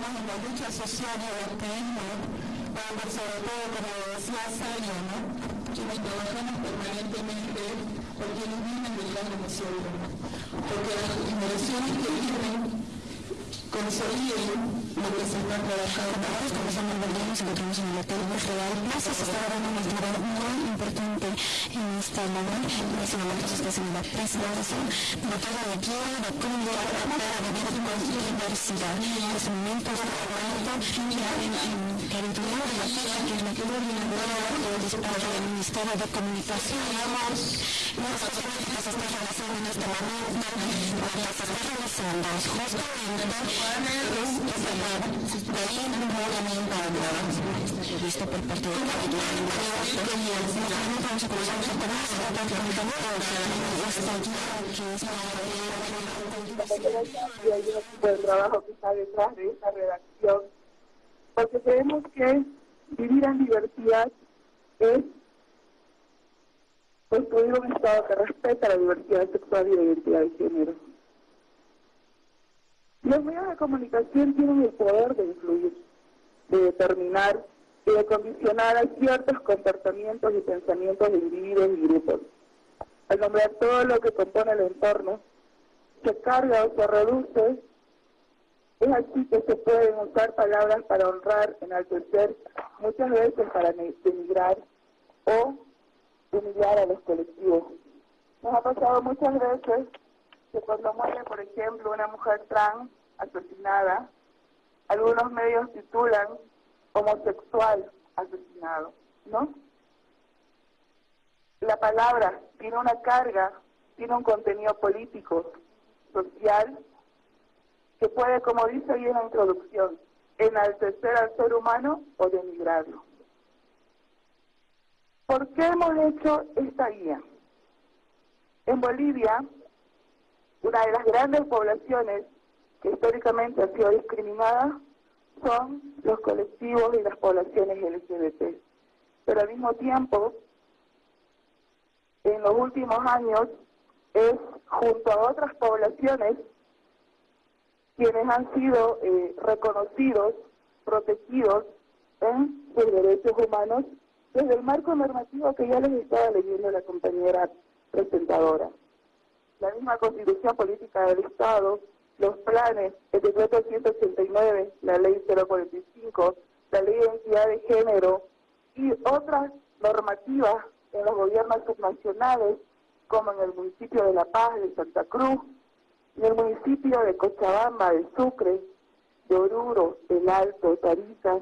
estamos en la lucha social y el activismo, vamos sobre todo, como decía Sayo, ¿no? quienes trabajamos permanentemente por quienes vienen del lado nosotros, porque las generaciones que vienen consoliden lo que se está trabajando. Como somos nos encontramos en el Hotel Real Plaza, se está dando una actividad muy importante esta labor. En este momento se está haciendo la de de guía de cómo para vivir este momento ya en territorial de la fecha, que es la del Ministerio de Comunicación. Las políticas se están realizando en este momento, realizando justamente es por parte. de la de trabajo que está detrás de esta redacción, porque creemos que vivir en diversidad es construir un Estado que respeta la diversidad sexual y la identidad de género. Los medios de comunicación tienen el poder de influir, de determinar y de condicionar a ciertos comportamientos y pensamientos de individuos y grupos. Al nombrar todo lo que compone el entorno, se carga o se reduce, es así que se pueden usar palabras para honrar, enaltecer, muchas veces para denigrar o humillar a los colectivos. Nos ha pasado muchas veces que cuando muere, por ejemplo, una mujer trans asesinada, algunos medios titulan homosexual asesinado, ¿no? La palabra tiene una carga, tiene un contenido político, social, que puede, como dice ahí en la introducción, enaltecer al ser humano o denigrarlo. ¿Por qué hemos hecho esta guía? En Bolivia, una de las grandes poblaciones que históricamente ha sido discriminada son los colectivos y las poblaciones LGBT. Pero al mismo tiempo, en los últimos años, es junto a otras poblaciones quienes han sido eh, reconocidos, protegidos en sus derechos humanos desde el marco normativo que ya les estaba leyendo la compañera presentadora la misma constitución política del Estado, los planes, el decreto 189, la ley 045, la ley de identidad de género y otras normativas en los gobiernos subnacionales, como en el municipio de La Paz, de Santa Cruz, en el municipio de Cochabamba, de Sucre, de Oruro, El Alto, Tarija,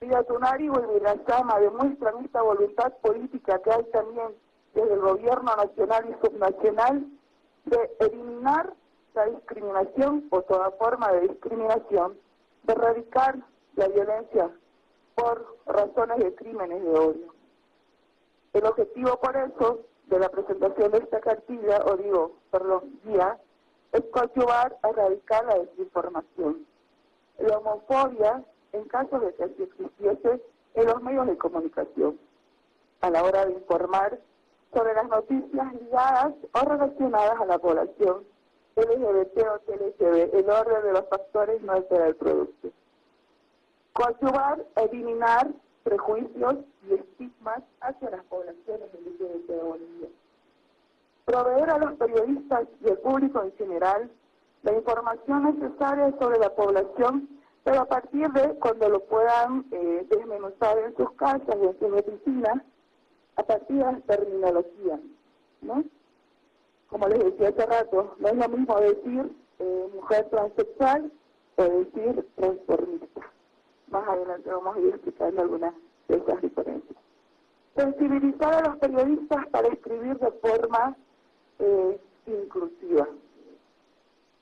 Villatunari y Villasama demuestran esta voluntad política que hay también desde el gobierno nacional y subnacional de eliminar la discriminación o toda forma de discriminación, de erradicar la violencia por razones de crímenes de odio. El objetivo por eso de la presentación de esta cartilla, o digo, perdón, guía, es coadyuvar a erradicar la desinformación. La homofobia, en caso de que existiese, en los medios de comunicación, a la hora de informar sobre las noticias ligadas o relacionadas a la población LGBT o TLGB. El orden de los factores no altera el producto. Coadyuvar, eliminar prejuicios y estigmas hacia las poblaciones LGBT de Bolivia. Proveer a los periodistas y al público en general la información necesaria sobre la población, pero a partir de cuando lo puedan eh, desmenuzar en sus casas y en sus oficinas, a partir de la terminología, ¿no? Como les decía hace rato, no es lo mismo decir eh, mujer transexual o decir transformista. Más adelante vamos a ir explicando algunas de esas diferencias. Sensibilizar a los periodistas para escribir de forma eh, inclusiva.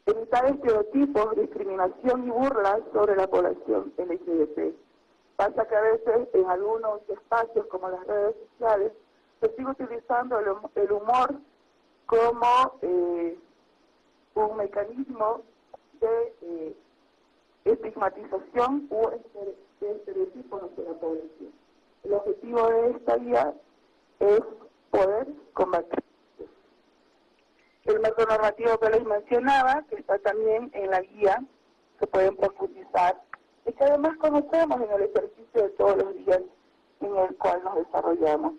Evitar estereotipos, discriminación y burlas sobre la población LGBT Pasa que a veces en algunos espacios como las redes sociales se sigue utilizando el, humor como eh, un mecanismo de eh, estigmatización o de estereotipos hacia la población. El objetivo de esta guía es poder combatir. El marco normativo que les mencionaba, que está también en la guía, se pueden profundizar, y que además conocemos en el ejercicio de todos los días en el cual nos desarrollamos.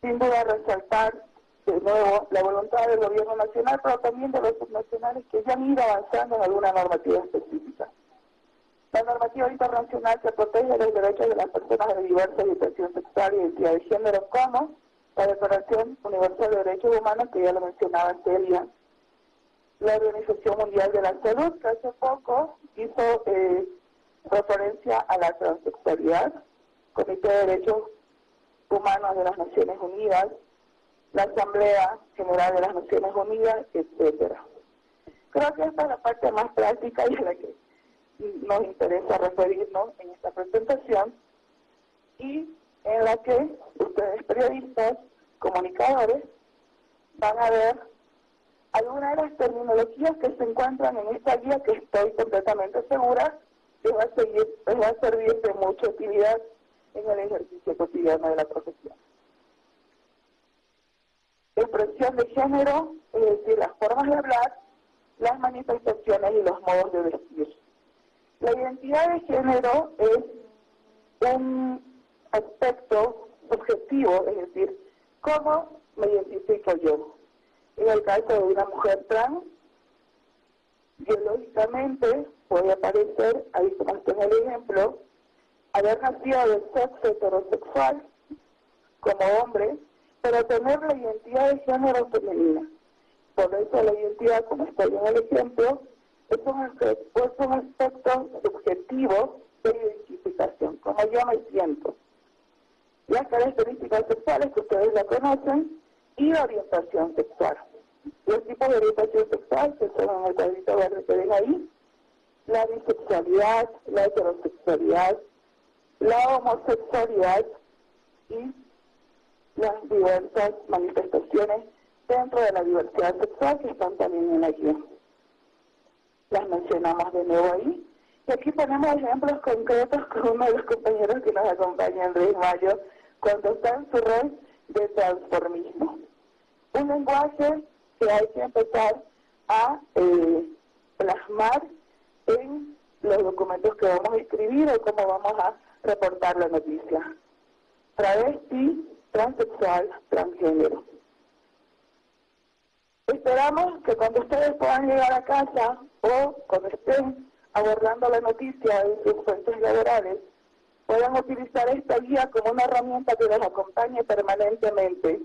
Sin duda resaltar de nuevo la voluntad del gobierno nacional, pero también de los subnacionales que ya han ido avanzando en alguna normativa específica. La normativa internacional que protege los derechos de las personas de diversa orientación sexual y identidad de género, como la Declaración Universal de Derechos Humanos, que ya lo mencionaba Celia, la Organización Mundial de la Salud, que hace poco hizo eh, referencia a la transexualidad, Comité de Derechos Humanos de las Naciones Unidas, la Asamblea General de las Naciones Unidas, etcétera. Creo que esta es la parte más práctica y a la que nos interesa referirnos en esta presentación y en la que ustedes periodistas, comunicadores, van a ver algunas de las terminologías que se encuentran en esta guía que estoy completamente segura que va a, seguir, va a servir de mucha utilidad en el ejercicio cotidiano de la profesión. Expresión de género, es decir, las formas de hablar, las manifestaciones y los modos de vestir. La identidad de género es un aspecto subjetivo, es decir, cómo me identifico yo. En el caso de una mujer trans, biológicamente puede aparecer, ahí como en el ejemplo, haber nacido de sexo heterosexual como hombre, pero tener la identidad de género femenina. Por eso la identidad, como está en el ejemplo, es un, es un aspecto subjetivo de identificación, como yo me siento. Las características sexuales que ustedes ya conocen y orientación sexual. Los tipos de orientación sexual, que son en el cuadrito verde que ven ahí, la bisexualidad, la heterosexualidad, la homosexualidad y las diversas manifestaciones dentro de la diversidad sexual que están también en la guía. Las mencionamos de nuevo ahí. Y aquí ponemos ejemplos concretos con uno de los compañeros que nos acompaña, Andrés Mayo, cuando está en su rol de transformismo. Un lenguaje que hay que empezar a eh, plasmar en los documentos que vamos a escribir o cómo vamos a reportar la noticia. Travesti, transexual, transgénero. Esperamos que cuando ustedes puedan llegar a casa o cuando estén abordando la noticia en sus fuentes laborales, puedan utilizar esta guía como una herramienta que les acompañe permanentemente.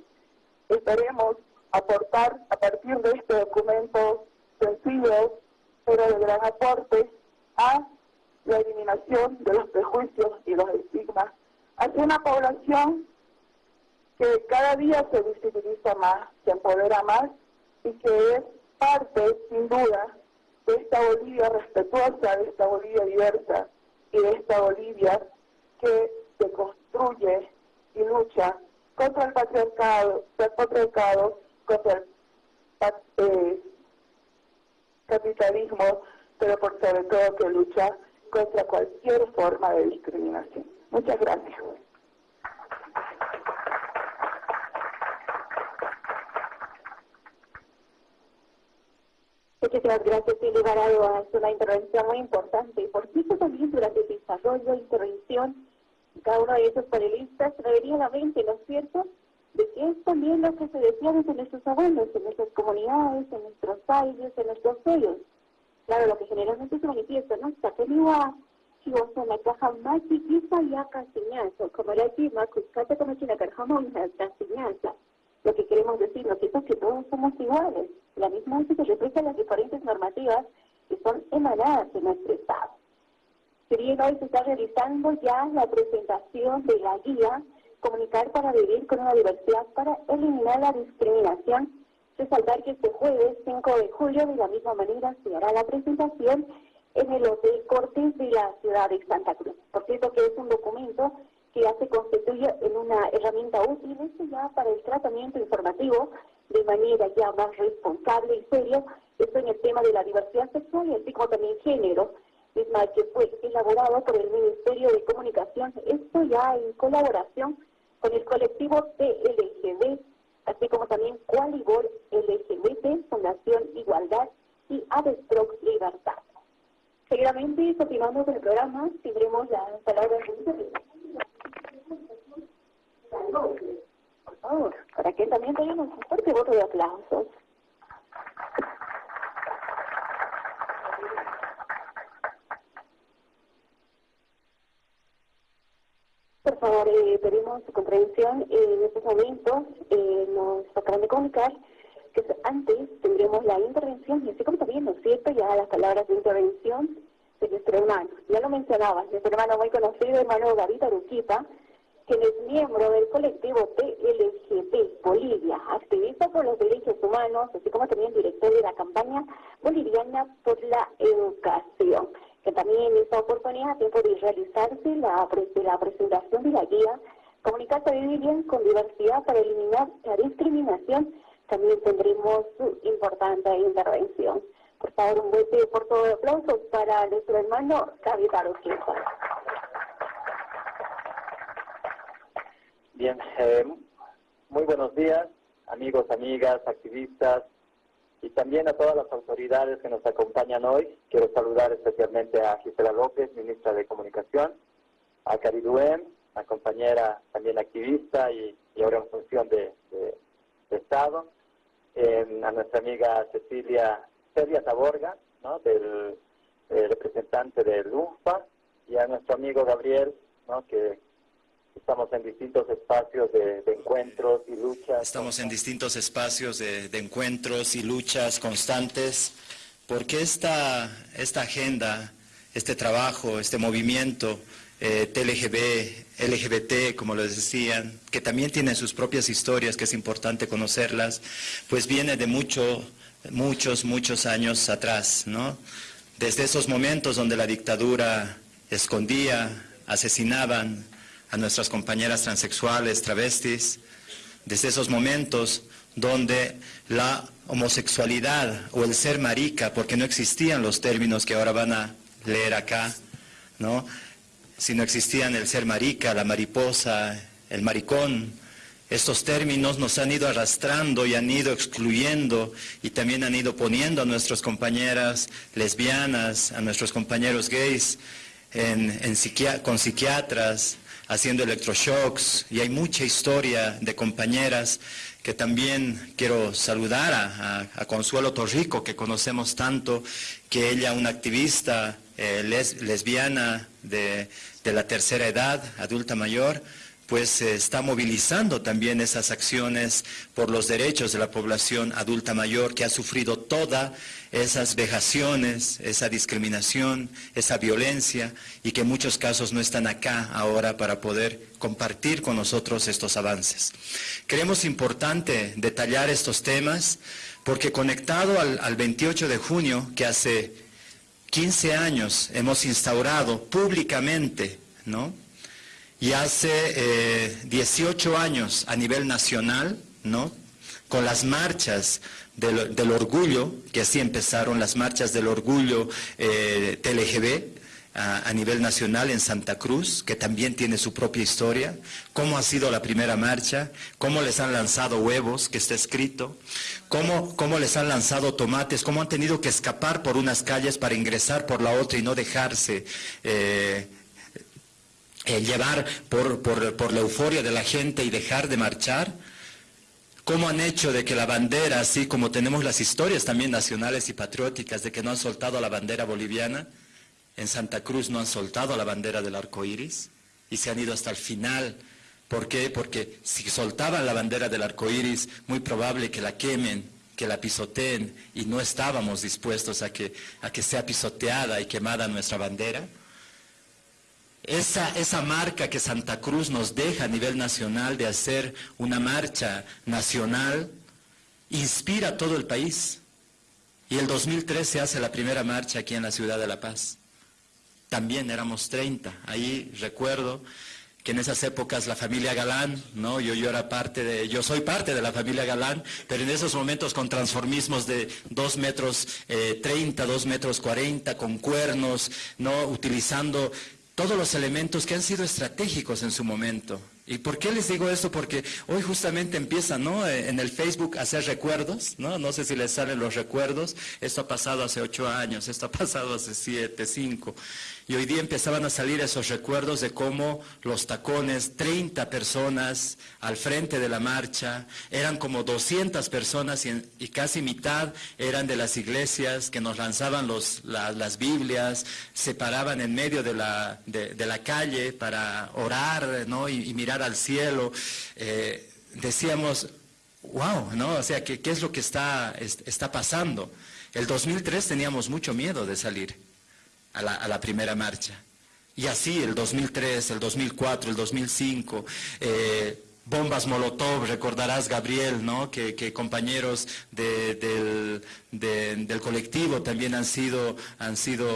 Esperemos aportar a partir de este documento sencillo, pero de gran aporte, a la eliminación de los prejuicios y los estigmas hacia una población que cada día se visibiliza más, se empodera más y que es parte, sin duda, de esta Bolivia respetuosa, de esta Bolivia diversa y de esta Bolivia que se construye y lucha contra el patriarcado, el patriarcado contra el eh, capitalismo, pero por sobre todo que lucha contra cualquier forma de discriminación. Muchas gracias. Muchísimas gracias, Silvia Varado. Es una intervención muy importante y por cierto también durante el desarrollo intervención cada uno de esos panelistas traería la mente, ¿no es cierto?, de que es también lo que se decía desde nuestros abuelos, en nuestras comunidades, en nuestros países, en nuestros pueblos. Claro, lo que generalmente se manifiesta, ¿no? Sakeniwa, chigosa la caja más chiquita y acá enseñanza, como era aquí, Macuskata como china carjamón, enseñanza. Lo que queremos decir, ¿no es que todos somos iguales. La misma que refleja las diferentes normativas que son emanadas de nuestro Estado. Bien hoy se está realizando ya la presentación de la guía Comunicar para vivir con una diversidad para eliminar la discriminación, resaltar que este jueves 5 de julio de la misma manera se hará la presentación en el Hotel Cortes de la ciudad de Santa Cruz. Por cierto que es un documento que ya se constituye en una herramienta útil ya para el tratamiento informativo de manera ya más responsable y serio, esto en el tema de la diversidad sexual y así como también género, misma que fue elaborado por el Ministerio de Comunicación, esto ya en colaboración con el colectivo TLGB, así como también Qualibor LGBT, Fundación Igualdad y Avestrox Libertad. Seguidamente, continuando con el programa, tendremos las palabras de Por favor, para que también tengamos un fuerte voto de aplausos. Por favor, eh, pedimos su comprensión. en estos momentos eh, nos acaban de comunicar que antes tendremos la intervención, y así como también, ¿no es cierto?, ya las palabras de intervención de nuestro hermano. Ya lo mencionaba, nuestro hermano muy conocido, hermano David Aruquipa, quien es miembro del colectivo PLGP Bolivia, activista por los derechos humanos, así como también director de la campaña boliviana por la educación que también en esta oportunidad, tiempo de realizarse la, la presentación de la guía Comunicarse Vivir Bien con Diversidad para eliminar la discriminación, también tendremos su importante intervención. Por favor, un fuerte por todo aplausos para nuestro hermano David Aroquepa. Bien, eh, muy buenos días, amigos, amigas, activistas, y también a todas las autoridades que nos acompañan hoy. Quiero saludar especialmente a Gisela López, ministra de Comunicación, a Cariduem, la compañera también activista y, ahora en función de, Estado, a nuestra amiga Cecilia Celia Taborga, ¿no? del, representante del UNFPA, y a nuestro amigo Gabriel, ¿no? que Estamos en distintos espacios de, encuentros y luchas. Estamos en distintos espacios de, encuentros y luchas constantes, porque esta, esta agenda, este trabajo, este movimiento eh, TLGB, LGBT, como les decían, que también tienen sus propias historias, que es importante conocerlas, pues viene de mucho, muchos, muchos años atrás, ¿no? Desde esos momentos donde la dictadura escondía, asesinaban, a nuestras compañeras transexuales, travestis, desde esos momentos donde la homosexualidad o el ser marica, porque no existían los términos que ahora van a leer acá, ¿no? Si no existían el ser marica, la mariposa, el maricón, estos términos nos han ido arrastrando y han ido excluyendo y también han ido poniendo a nuestras compañeras lesbianas, a nuestros compañeros gays con psiquiatras, haciendo electroshocks y hay mucha historia de compañeras que también quiero saludar a, Consuelo Torrico, que conocemos tanto, que ella, una activista eh, lesbiana de, de la tercera edad, adulta mayor, pues se está movilizando también esas acciones por los derechos de la población adulta mayor que ha sufrido todas esas vejaciones, esa discriminación, esa violencia y que en muchos casos no están acá ahora para poder compartir con nosotros estos avances. Creemos importante detallar estos temas porque conectado al, al 28 de junio, que hace 15 años hemos instaurado públicamente, ¿no? Y hace 18 eh, años a nivel nacional, ¿no? Con las marchas del, orgullo, que así empezaron las marchas del orgullo eh, TLGB, a, nivel nacional en Santa Cruz, que también tiene su propia historia, cómo ha sido la primera marcha, cómo les han lanzado huevos, que está escrito, cómo, cómo les han lanzado tomates, cómo han tenido que escapar por unas calles para ingresar por la otra y no dejarse eh, llevar por, por, la euforia de la gente y dejar de marchar? ¿Cómo han hecho de que la bandera, así como tenemos las historias también nacionales y patrióticas de que no han soltado la bandera boliviana, en Santa Cruz no han soltado la bandera del arco iris y se han ido hasta el final? ¿Por qué? Porque si soltaban la bandera del arco iris, muy probable que la quemen, que la pisoteen y no estábamos dispuestos a que, a que sea pisoteada y quemada nuestra bandera. Esa, esa marca que Santa Cruz nos deja a nivel nacional de hacer una marcha nacional inspira a todo el país. Y el 2013 se hace la primera marcha aquí en la ciudad de La Paz. También éramos 30. Ahí recuerdo que en esas épocas la familia Galán, ¿no? Yo, yo era parte de, yo soy parte de la familia Galán, pero en esos momentos con transformismos de 2 metros 30, eh, 2 metros 40, con cuernos, ¿no? Utilizando todos los elementos que han sido estratégicos en su momento. ¿Y por qué les digo esto? Porque hoy justamente empieza, ¿no? Eh, en el Facebook a hacer recuerdos, ¿no? No sé si les salen los recuerdos. Esto ha pasado hace ocho años, esto ha pasado hace siete, cinco. Y hoy día empezaban a salir esos recuerdos de cómo los tacones, 30 personas al frente de la marcha, eran como 200 personas y, casi mitad eran de las iglesias que nos lanzaban las Biblias, se paraban en medio de la, de, la calle para orar ¿no? y, mirar al cielo. Eh, decíamos, wow, ¿no? O sea, ¿qué, qué es lo que está, está pasando? El 2003 teníamos mucho miedo de salir a la, primera marcha. Y así el 2003, el 2004, el 2005, eh, bombas Molotov, recordarás Gabriel, ¿no? que, compañeros del, colectivo también han sido, han sido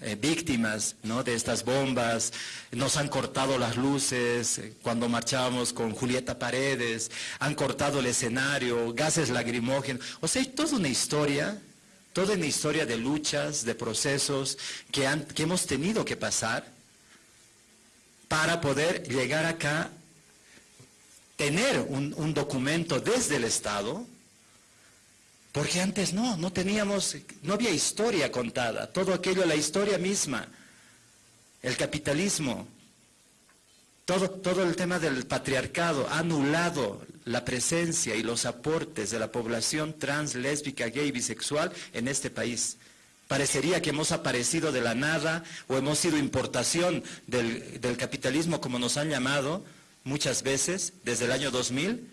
eh, víctimas ¿no? de estas bombas, nos han cortado las luces eh, cuando marchábamos con Julieta Paredes, han cortado el escenario, gases lacrimógenos, o sea, hay toda una historia toda una historia de luchas, de procesos que, hemos tenido que pasar para poder llegar acá, tener un, documento desde el Estado, porque antes no, no teníamos, no había historia contada, todo aquello, la historia misma, el capitalismo, todo, todo el tema del patriarcado ha anulado la presencia y los aportes de la población trans, lésbica, gay, bisexual en este país. Parecería que hemos aparecido de la nada o hemos sido importación del, capitalismo, como nos han llamado muchas veces desde el año 2000.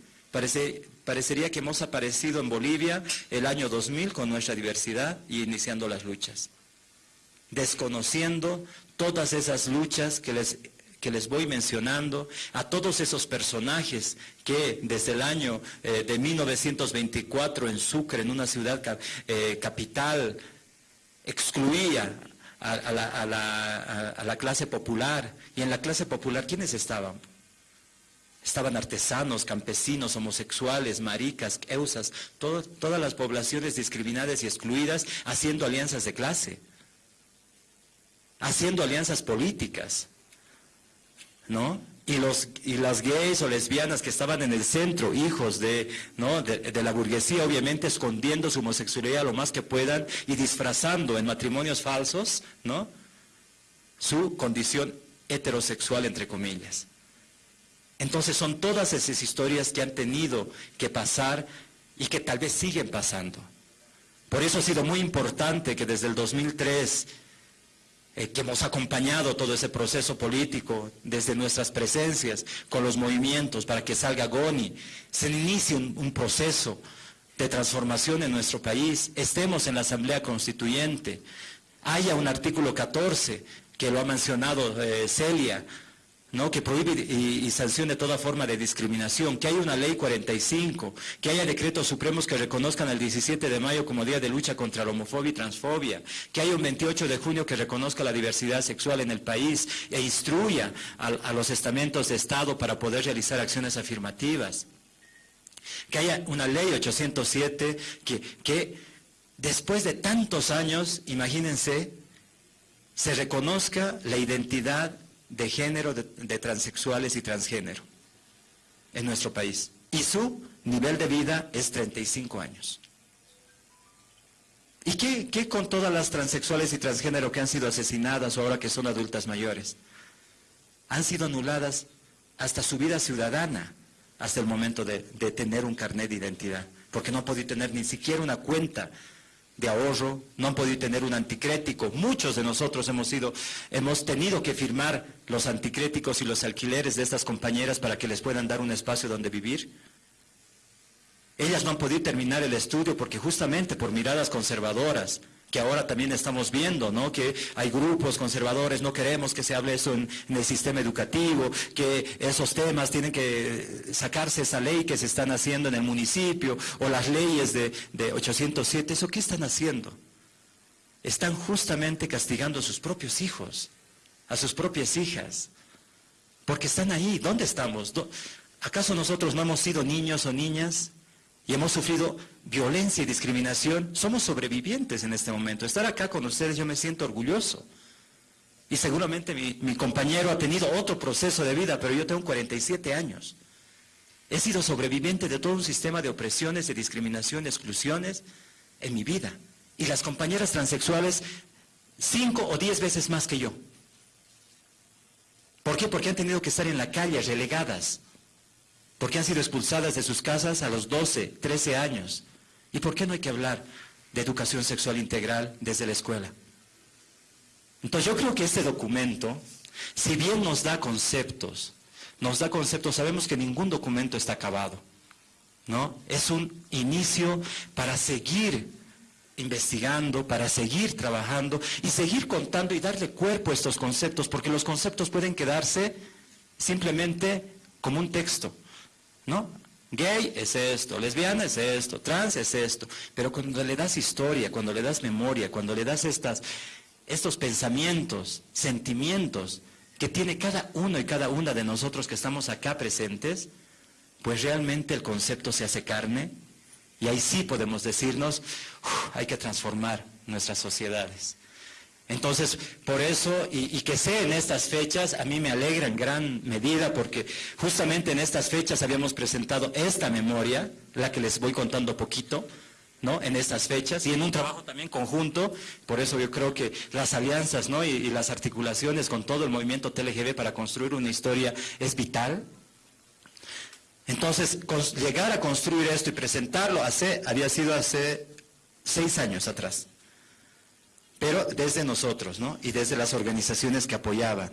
parecería que hemos aparecido en Bolivia el año 2000 con nuestra diversidad y iniciando las luchas, desconociendo todas esas luchas que les que les voy mencionando, a todos esos personajes que desde el año eh, de 1924 en Sucre, en una ciudad eh, capital, excluía a, la, clase popular. Y en la clase popular, ¿quiénes estaban? Estaban artesanos, campesinos, homosexuales, maricas, eusas, todas las poblaciones discriminadas y excluidas haciendo alianzas de clase, haciendo alianzas políticas. ¿No? Y, los, y las gays o lesbianas que estaban en el centro, hijos de, ¿no? de, la burguesía, obviamente escondiendo su homosexualidad lo más que puedan y disfrazando en matrimonios falsos ¿no? su condición heterosexual, entre comillas. Entonces son todas esas historias que han tenido que pasar y que tal vez siguen pasando. Por eso ha sido muy importante que desde el 2003 eh, que hemos acompañado todo ese proceso político desde nuestras presencias con los movimientos para que salga Goni, se inicie un, proceso de transformación en nuestro país, estemos en la Asamblea Constituyente, haya un artículo 14 que lo ha mencionado eh, Celia, que prohíbe y, sancione toda forma de discriminación, que haya una ley 45, que haya decretos supremos que reconozcan el 17 de mayo como Día de Lucha contra la Homofobia y Transfobia, que haya un 28 de junio que reconozca la diversidad sexual en el país e instruya a, los estamentos de Estado para poder realizar acciones afirmativas, que haya una ley 807 que, que después de tantos años, imagínense, se reconozca la identidad de género de, transexuales y transgénero en nuestro país. Y su nivel de vida es 35 años. ¿Y qué, qué, con todas las transexuales y transgénero que han sido asesinadas o ahora que son adultas mayores? Han sido anuladas hasta su vida ciudadana, hasta el momento de, de tener un carnet de identidad, porque no han podido tener ni siquiera una cuenta de ahorro, no han podido tener un anticrético. Muchos de nosotros hemos, sido, hemos tenido que firmar los anticréticos y los alquileres de estas compañeras para que les puedan dar un espacio donde vivir. Ellas no han podido terminar el estudio porque justamente por miradas conservadoras, que ahora también estamos viendo, ¿no? Que hay grupos conservadores, no queremos que se hable eso en, el sistema educativo, que esos temas tienen que sacarse esa ley que se están haciendo en el municipio, o las leyes de, de 807, ¿eso qué están haciendo? Están justamente castigando a sus propios hijos, a sus propias hijas, porque están ahí, ¿dónde estamos? ¿Acaso nosotros no hemos sido niños o niñas? y hemos sufrido violencia y discriminación, somos sobrevivientes en este momento. Estar acá con ustedes yo me siento orgulloso. Y seguramente mi, compañero ha tenido otro proceso de vida, pero yo tengo 47 años. He sido sobreviviente de todo un sistema de opresiones, de discriminación, de exclusiones en mi vida. Y las compañeras transexuales, cinco o diez veces más que yo. ¿Por qué? Porque han tenido que estar en la calle, relegadas. Porque han sido expulsadas de sus casas a los 12, 13 años. ¿Y por qué no hay que hablar de educación sexual integral desde la escuela? Entonces yo creo que este documento, si bien nos da conceptos, nos da conceptos, sabemos que ningún documento está acabado. ¿no? Es un inicio para seguir investigando, para seguir trabajando y seguir contando y darle cuerpo a estos conceptos, porque los conceptos pueden quedarse simplemente como un texto, ¿no? Gay es esto, lesbiana es esto, trans es esto, pero cuando le das historia, cuando le das memoria, cuando le das estas, estos pensamientos, sentimientos que tiene cada uno y cada una de nosotros que estamos acá presentes, pues realmente el concepto se hace carne y ahí sí podemos decirnos, hay que transformar nuestras sociedades. Entonces, por eso, y, que sea en estas fechas, a mí me alegra en gran medida porque justamente en estas fechas habíamos presentado esta memoria, la que les voy contando poquito, ¿no? En estas fechas y en un trabajo también conjunto, por eso yo creo que las alianzas, ¿no? Y, las articulaciones con todo el movimiento TLGB para construir una historia es vital, entonces, llegar a construir esto y presentarlo hace, había sido hace seis años atrás. Pero desde nosotros, ¿no? Y desde las organizaciones que apoyaban.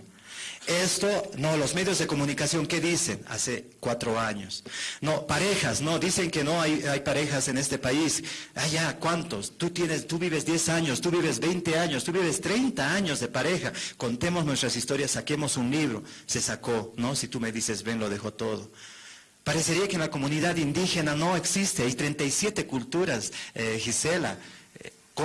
Esto, no, los medios de comunicación, ¿qué dicen? Hace cuatro años. No, parejas, no, dicen que no hay, parejas en este país. Ah, ya, ¿cuántos? Tú, tienes, tú vives 10 años, tú vives 20 años, tú vives 30 años de pareja. Contemos nuestras historias, saquemos un libro. Se sacó, ¿no? Si tú me dices, ven, lo dejo todo. Parecería que en la comunidad indígena no existe, hay 37 culturas, eh, Gisela,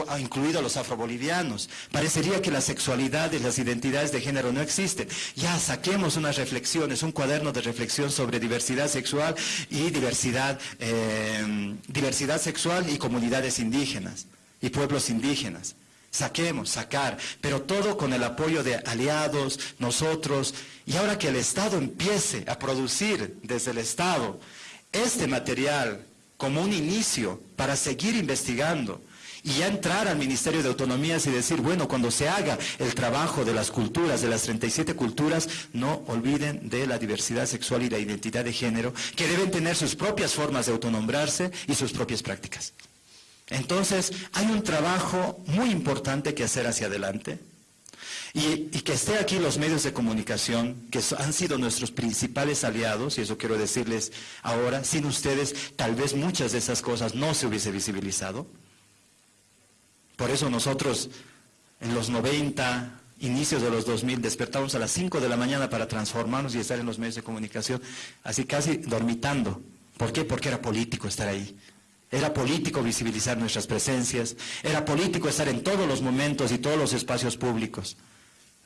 eh, incluidos los afrobolivianos. Parecería que la sexualidad y las identidades de género no existen. Ya saquemos unas reflexiones, un cuaderno de reflexión sobre diversidad sexual y diversidad, eh, diversidad sexual y comunidades indígenas y pueblos indígenas. Saquemos, sacar, pero todo con el apoyo de aliados, nosotros, y ahora que el Estado empiece a producir desde el Estado este material como un inicio para seguir investigando y ya entrar al Ministerio de Autonomías y decir, bueno, cuando se haga el trabajo de las culturas, de las 37 culturas, no olviden de la diversidad sexual y la identidad de género, que deben tener sus propias formas de autonombrarse y sus propias prácticas. Entonces, hay un trabajo muy importante que hacer hacia adelante. Y, que esté aquí los medios de comunicación, que han sido nuestros principales aliados, y eso quiero decirles ahora, sin ustedes tal vez muchas de esas cosas no se hubiese visibilizado. Por eso nosotros en los 90, inicios de los 2000, despertamos a las 5 de la mañana para transformarnos y estar en los medios de comunicación, así casi dormitando. ¿Por qué? Porque era político estar ahí. Era político visibilizar nuestras presencias, era político estar en todos los momentos y todos los espacios públicos.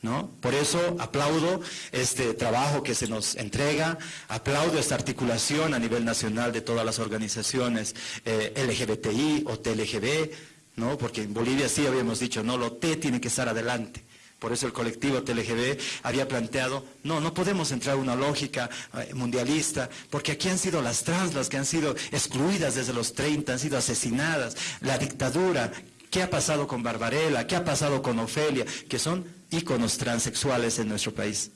¿No? Por eso aplaudo este trabajo que se nos entrega, aplaudo esta articulación a nivel nacional de todas las organizaciones eh, LGBTI o TLGB, ¿no? porque en Bolivia sí habíamos dicho, no, lo T tiene que estar adelante. Por eso el colectivo TLGB había planteado, no, no podemos entrar a una lógica eh, mundialista, porque aquí han sido las trans las que han sido excluidas desde los 30, han sido asesinadas, la dictadura, ¿qué ha pasado con Barbarella? ¿Qué ha pasado con Ofelia? Que son íconos transexuales en nuestro país.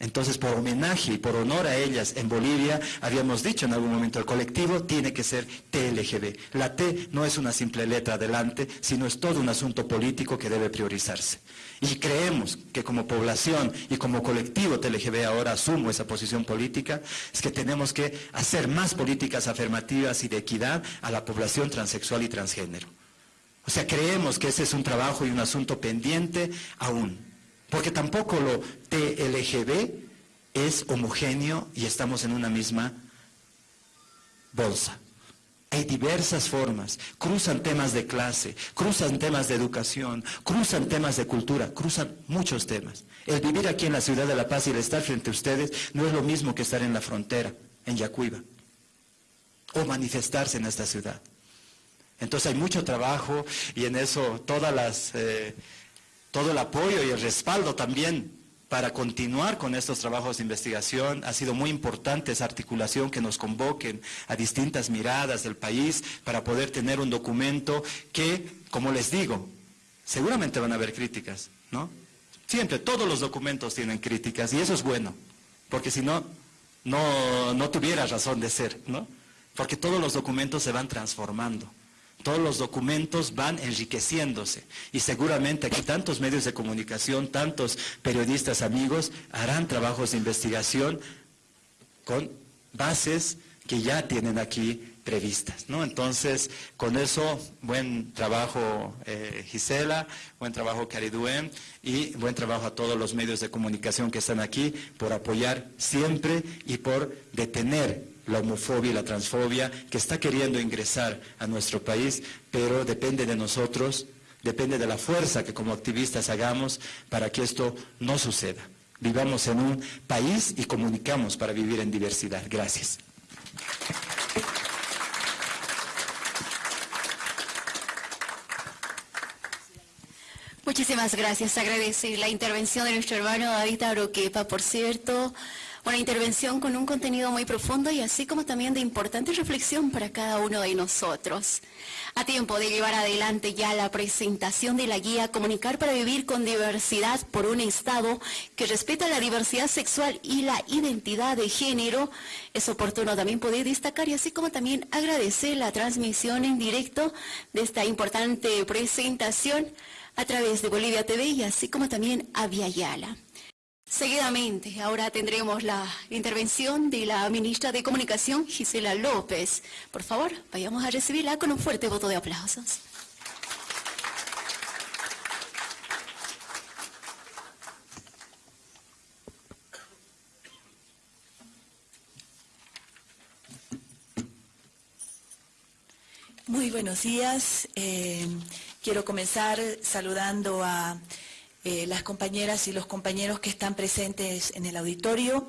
Entonces, por homenaje y por honor a ellas en Bolivia, habíamos dicho en algún momento, el colectivo tiene que ser TLGB. La T no es una simple letra adelante, sino es todo un asunto político que debe priorizarse. Y creemos que como población y como colectivo TLGB ahora asumo esa posición política, es que tenemos que hacer más políticas afirmativas y de equidad a la población transexual y transgénero. O sea, creemos que ese es un trabajo y un asunto pendiente aún. Porque tampoco lo TLGB es homogéneo y estamos en una misma bolsa. Hay diversas formas, cruzan temas de clase, cruzan temas de educación, cruzan temas de cultura, cruzan muchos temas. El vivir aquí en la ciudad de La Paz y el estar frente a ustedes no es lo mismo que estar en la frontera, en Yacuiba, o manifestarse en esta ciudad. Entonces hay mucho trabajo y en eso todas las... Eh, todo el apoyo y el respaldo también para continuar con estos trabajos de investigación. Ha sido muy importante esa articulación que nos convoquen a distintas miradas del país para poder tener un documento que, como les digo, seguramente van a haber críticas, ¿no? Siempre, todos los documentos tienen críticas y eso es bueno, porque si no, no, no tuviera razón de ser, ¿no? Porque todos los documentos se van transformando. Todos los documentos van enriqueciéndose y seguramente aquí tantos medios de comunicación, tantos periodistas amigos harán trabajos de investigación con bases que ya tienen aquí previstas. ¿no? Entonces, con eso, buen trabajo eh, Gisela, buen trabajo Cariduen y buen trabajo a todos los medios de comunicación que están aquí por apoyar siempre y por detener la homofobia y la transfobia que está queriendo ingresar a nuestro país, pero depende de nosotros, depende de la fuerza que como activistas hagamos para que esto no suceda. Vivamos en un país y comunicamos para vivir en diversidad. Gracias. Muchísimas gracias. Agradecer la intervención de nuestro hermano David Aroquepa, por cierto. Una intervención con un contenido muy profundo y así como también de importante reflexión para cada uno de nosotros. A tiempo de llevar adelante ya la presentación de la guía Comunicar para Vivir con Diversidad por un Estado que respeta la diversidad sexual y la identidad de género, es oportuno también poder destacar y así como también agradecer la transmisión en directo de esta importante presentación a través de Bolivia TV y así como también a Yala. Seguidamente, ahora tendremos la intervención de la ministra de Comunicación, Gisela López. Por favor, vayamos a recibirla con un fuerte voto de aplausos. Muy buenos días. Eh, quiero comenzar saludando a eh, las compañeras y los compañeros que están presentes en el auditorio.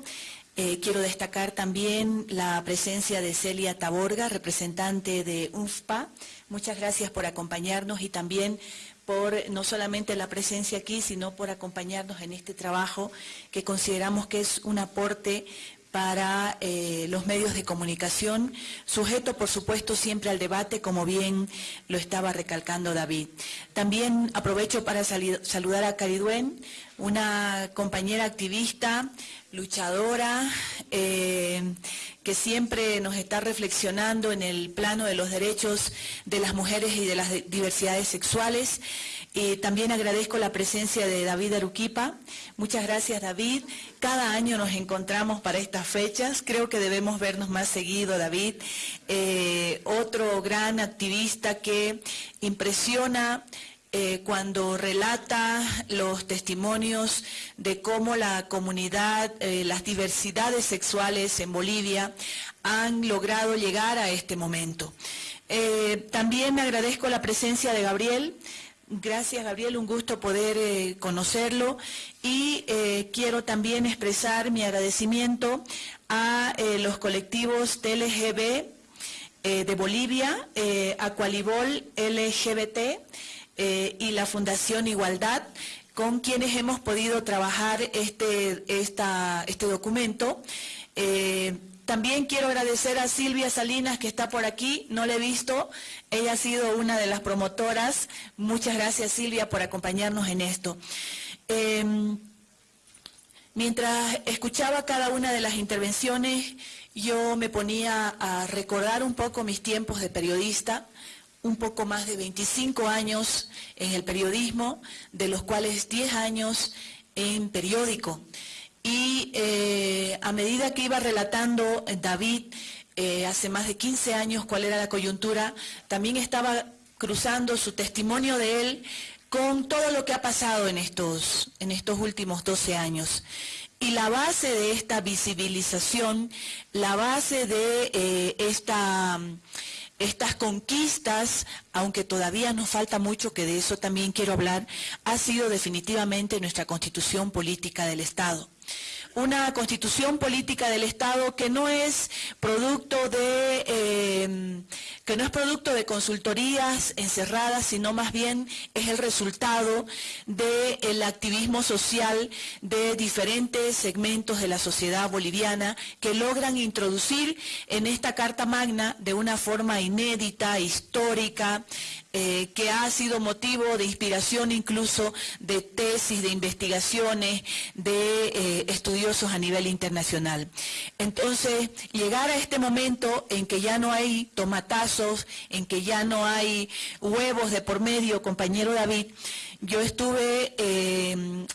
Eh, quiero destacar también la presencia de Celia Taborga, representante de UNFPA. Muchas gracias por acompañarnos y también por no solamente la presencia aquí, sino por acompañarnos en este trabajo que consideramos que es un aporte para eh, los medios de comunicación, sujeto por supuesto siempre al debate, como bien lo estaba recalcando David. También aprovecho para saludar a Cariduen, una compañera activista, luchadora, eh, que siempre nos está reflexionando en el plano de los derechos de las mujeres y de las diversidades sexuales. Eh, también agradezco la presencia de David Aruquipa. Muchas gracias, David. Cada año nos encontramos para estas fechas. Creo que debemos vernos más seguido, David. Eh, otro gran activista que impresiona eh, cuando relata los testimonios de cómo la comunidad, las diversidades sexuales en Bolivia han logrado llegar a este momento. también agradezco la presencia de Gabriel, Gracias, Gabriel, un gusto poder eh, conocerlo y eh, quiero también expresar mi agradecimiento a eh, los colectivos TLGB de Bolivia, a LGBT y la Fundación Igualdad, con quienes hemos podido trabajar este, este documento. También quiero agradecer a Silvia Salinas que está por aquí, no la he visto, ella ha sido una de las promotoras. Muchas gracias Silvia por acompañarnos en esto. Em, mientras escuchaba cada una de las intervenciones, yo me ponía a recordar un poco mis tiempos de periodista, un poco más de 25 años en el periodismo, de los cuales 10 años en periódico. Y eh, a medida que iba relatando eh, David eh, hace más de 15 años cuál era la coyuntura, también estaba cruzando su testimonio de él con todo lo que ha pasado en estos, en estos últimos 12 años. Y la base de esta visibilización, la base de esta, estas conquistas, aunque todavía nos falta mucho, que de eso también quiero hablar, ha sido definitivamente nuestra constitución política del Estado. Una constitución política del Estado que no es producto de eh, que no es producto de consultorías encerradas, sino más bien es el resultado del activismo social de diferentes segmentos de la sociedad boliviana que logran introducir en esta Carta Magna de una forma inédita, histórica, eh, que ha sido motivo de inspiración incluso de tesis, de investigaciones, de eh, estudiosos a nivel internacional. Entonces, llegar a este momento en que ya no hay tomatazos, en que ya no hay huevos de por medio, compañero David, yo estuve eh,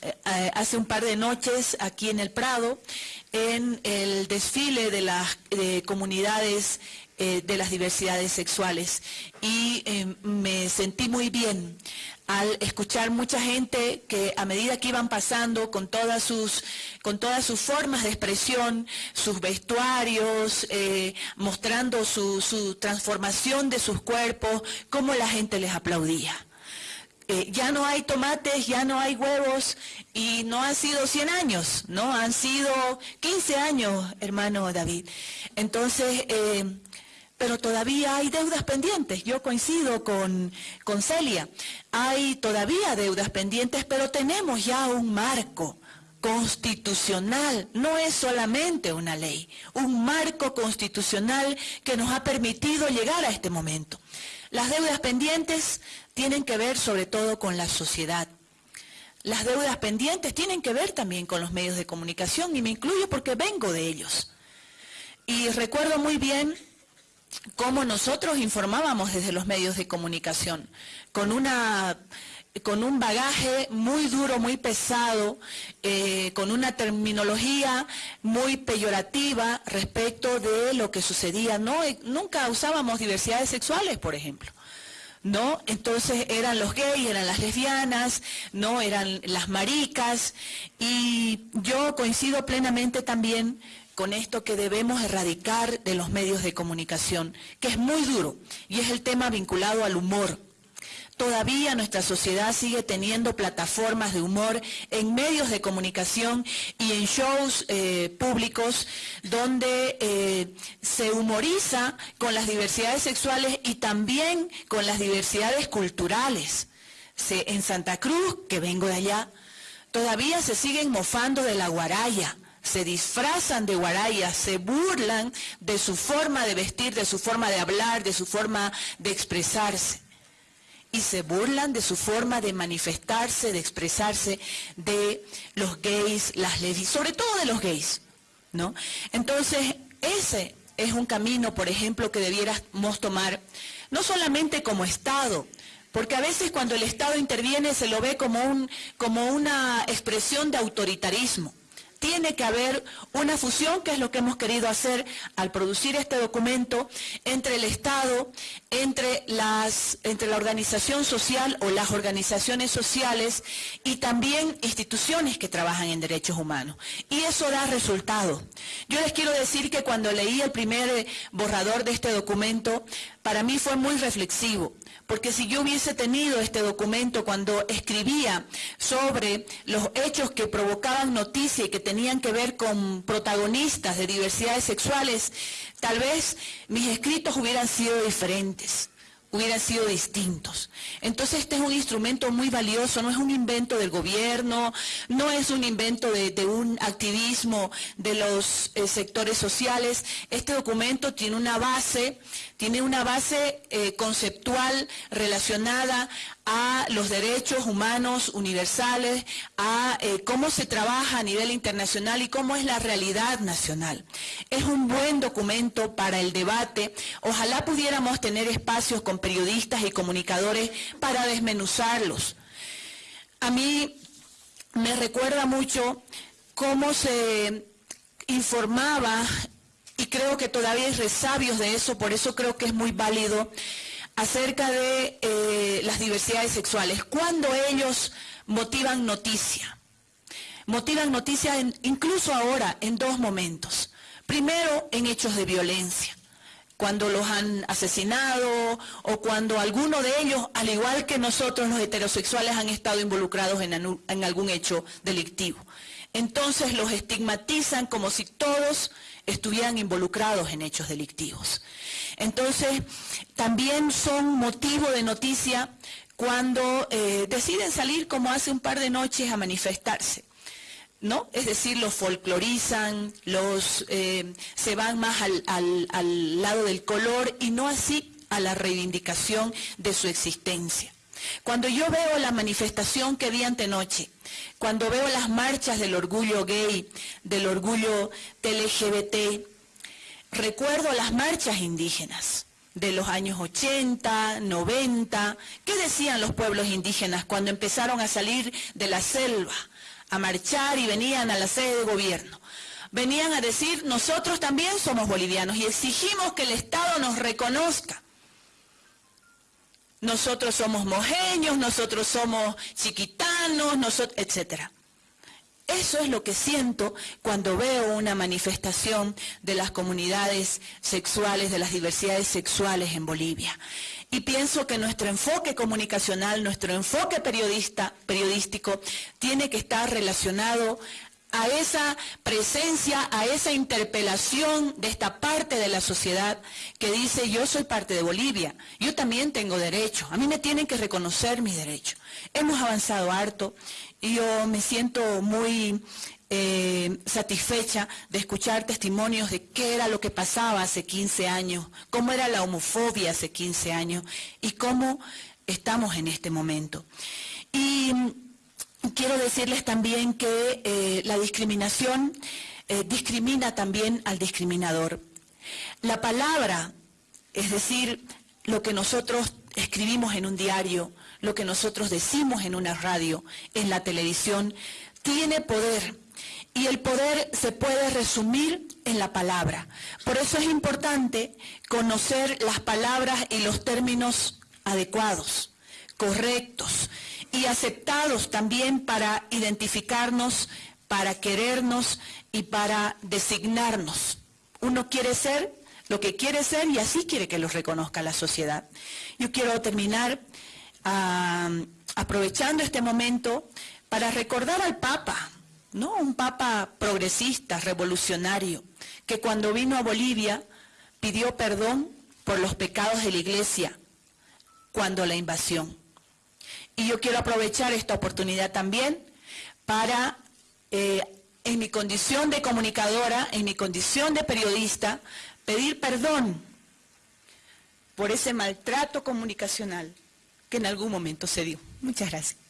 hace un par de noches aquí en el Prado en el desfile de las comunidades eh, de las diversidades sexuales y eh, me sentí muy bien al escuchar mucha gente que a medida que iban pasando con todas sus, con todas sus formas de expresión, sus vestuarios, eh, mostrando su, su, transformación de sus cuerpos, cómo la gente les aplaudía. ya no hay tomates, ya no hay huevos y no han sido 100 años, ¿no? Han sido 15 años, hermano David. Entonces, pero todavía hay deudas pendientes. Yo coincido con, con Celia. Hay todavía deudas pendientes, pero tenemos ya un marco constitucional, no es solamente una ley, un marco constitucional que nos ha permitido llegar a este momento. Las deudas pendientes tienen que ver sobre todo con la sociedad. Las deudas pendientes tienen que ver también con los medios de comunicación y me incluyo porque vengo de ellos. Y recuerdo muy bien cómo nosotros informábamos desde los medios de comunicación, con una con un bagaje muy duro, muy pesado, eh, con una terminología muy peyorativa respecto de lo que sucedía. No, eh, nunca usábamos diversidades sexuales, por ejemplo. ¿No? Entonces eran los gays, eran las lesbianas, no eran las maricas, y yo coincido plenamente también con esto que debemos erradicar de los medios de comunicación, que es muy duro, y es el tema vinculado al humor. Todavía nuestra sociedad sigue teniendo plataformas de humor en medios de comunicación y en shows eh, públicos donde eh, se humoriza con las diversidades sexuales y también con las diversidades culturales. en Santa Cruz, que vengo de allá, todavía se siguen mofando de la guaraya se disfrazan de guaraya, se burlan de su forma de vestir, de su forma de hablar, de su forma de expresarse. Y se burlan de su forma de manifestarse, de expresarse de los gays, las lesbianas, sobre todo de los gays. ¿no? Entonces, ese es un camino, por ejemplo, que debiéramos tomar, no solamente como Estado, porque a veces cuando el Estado interviene se lo ve como, un, como una expresión de autoritarismo tiene que haber una fusión, que es lo que hemos querido hacer al producir este documento, entre el Estado, entre, las, entre la organización social o las organizaciones sociales y también instituciones que trabajan en derechos humanos. Y eso da resultado. Yo les quiero decir que cuando leí el primer borrador de este documento, para mí fue muy reflexivo porque si yo hubiese tenido este documento cuando escribía sobre los hechos que provocaban noticia y que tenían que ver con protagonistas de diversidades sexuales, tal vez mis escritos hubieran sido diferentes hubieran sido distintos. Entonces este es un instrumento muy valioso, no es un invento del gobierno, no es un invento de, un activismo de los eh, sectores sociales. Este documento tiene una base, tiene una base eh, conceptual relacionada a los derechos humanos universales, a eh, cómo se trabaja a nivel internacional y cómo es la realidad nacional. Es un buen documento para el debate. Ojalá pudiéramos tener espacios con periodistas y comunicadores para desmenuzarlos. A mí me recuerda mucho cómo se informaba, y creo que todavía hay resabios de eso, por eso creo que es muy válido, acerca de eh, las diversidades sexuales, cuando ellos motivan noticia. Motivan noticia incluso ahora en dos momentos. Primero, en hechos de violencia, cuando los han asesinado o cuando alguno de ellos, al igual que nosotros los heterosexuales, han estado involucrados en, en algún hecho delictivo. entonces los estigmatizan como si todos estuvieran involucrados en hechos delictivos. Entonces, también son motivo de noticia cuando eh, deciden salir como hace un par de noches a manifestarse. ¿No? Es decir, los folclorizan, los, eh, se van más al, al lado del color y no así a la reivindicación de su existencia. Cuando yo veo la manifestación que vi antenoche, cuando veo las marchas del orgullo gay, del orgullo LGBT, recuerdo las marchas indígenas de los años 80, 90. ¿Qué decían los pueblos indígenas cuando empezaron a salir de la selva, a marchar y venían a la sede de gobierno? Venían a decir, nosotros también somos bolivianos y exigimos que el Estado nos reconozca nosotros somos mojeños, nosotros somos chiquitanos, nosotros, etc. Eso es lo que siento cuando veo una manifestación de las comunidades sexuales, de las diversidades sexuales en Bolivia. Y pienso que nuestro enfoque comunicacional, nuestro enfoque periodista, periodístico, tiene que estar relacionado a esa presencia, a esa interpelación de esta parte de la sociedad que dice yo soy parte de Bolivia, yo también tengo derecho, a mí me tienen que reconocer mis derechos. Hemos avanzado harto yo me siento muy eh, satisfecha de escuchar testimonios de qué era lo que pasaba hace 15 años, cómo era la homofobia hace 15 años y cómo estamos en este momento. Y quiero decirles también que eh, la discriminación eh, discrimina también al discriminador. La palabra, es decir, lo que nosotros escribimos en un diario, lo que nosotros decimos en una radio, en la televisión, tiene poder. Y el poder se puede resumir en la palabra. Por eso es importante conocer las palabras y los términos adecuados, correctos y aceptados también para identificarnos, para querernos y para designarnos. Uno quiere ser lo que quiere ser y así quiere que lo reconozca la sociedad. Yo quiero terminar aprovechando este momento para recordar al Papa, ¿no? Un Papa progresista, revolucionario, que cuando vino a Bolivia pidió perdón por los pecados de la iglesia cuando la invasión. Y yo quiero aprovechar esta oportunidad también para, eh, en mi condición de comunicadora, en mi condición de periodista, pedir perdón por ese maltrato comunicacional que en algún momento se dio. Muchas gracias.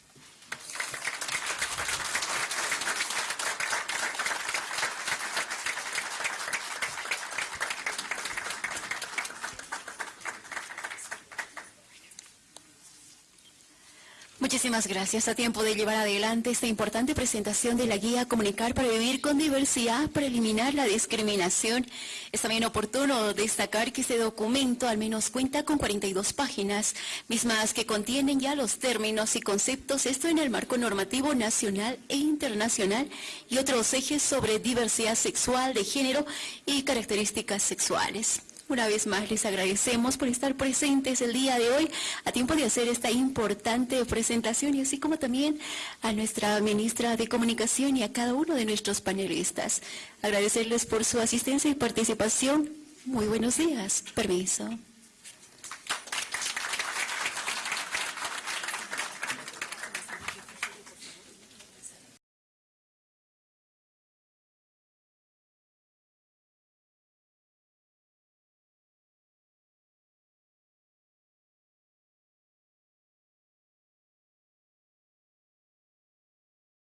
Muchísimas gracias. A tiempo de llevar adelante esta importante presentación de la guía Comunicar para Vivir con Diversidad para eliminar la discriminación. Es también oportuno destacar que este documento al menos cuenta con 42 páginas, mismas que contienen ya los términos y conceptos, esto en el marco normativo nacional e internacional y otros ejes sobre diversidad sexual, de género y características sexuales. Una vez más les agradecemos por estar presentes el día de hoy a tiempo de hacer esta importante presentación y así como también a nuestra ministra de Comunicación y a cada uno de nuestros panelistas. Agradecerles por su asistencia y participación. Muy buenos días. Permiso.